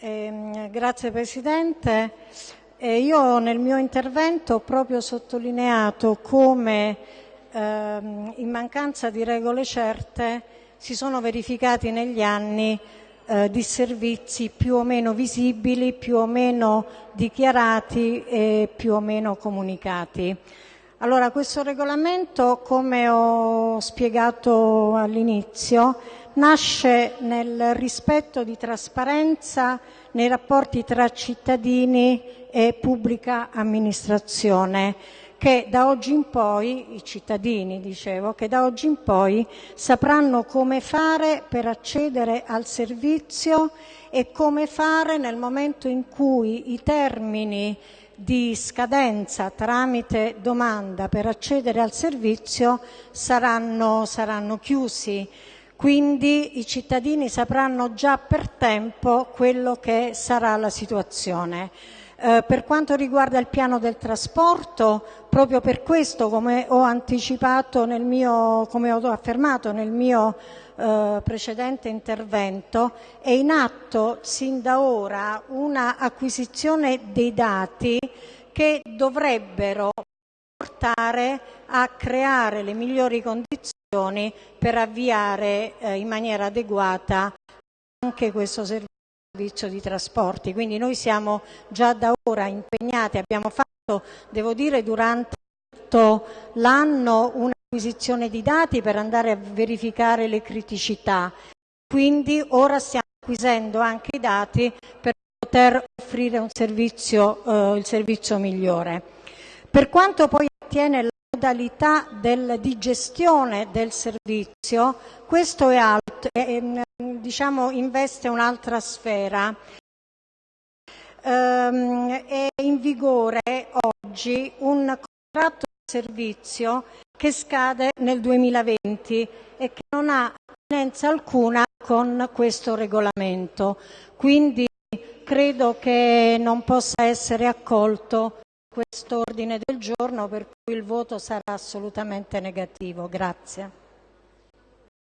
Eh, grazie Presidente. Eh, io nel mio intervento ho proprio sottolineato come ehm, in mancanza di regole certe si sono verificati negli anni eh, disservizi più o meno visibili, più o meno dichiarati e più o meno comunicati. Allora, questo regolamento, come ho spiegato all'inizio, nasce nel rispetto di trasparenza nei rapporti tra cittadini e pubblica amministrazione che da oggi in poi, i cittadini dicevo, che da oggi in poi sapranno come fare per accedere al servizio e come fare nel momento in cui i termini di scadenza tramite domanda per accedere al servizio saranno, saranno chiusi. Quindi i cittadini sapranno già per tempo quello che sarà la situazione. Eh, per quanto riguarda il piano del trasporto, proprio per questo, come ho anticipato nel mio, come ho affermato nel mio eh, precedente intervento, è in atto sin da ora una acquisizione dei dati che dovrebbero portare a creare le migliori condizioni per avviare eh, in maniera adeguata anche questo servizio servizio di trasporti, quindi noi siamo già da ora impegnati, abbiamo fatto, devo dire, durante tutto l'anno un'acquisizione di dati per andare a verificare le criticità, quindi ora stiamo acquisendo anche i dati per poter offrire servizio, eh, il servizio migliore. Per quanto poi attiene la modalità del, di gestione del servizio, questo è, alto, è, diciamo, investe un'altra sfera. Um, è in vigore oggi un contratto di servizio che scade nel 2020 e che non ha attinenza alcuna con questo regolamento. Quindi credo che non possa essere accolto questo ordine del giorno per cui il voto sarà assolutamente negativo. Grazie.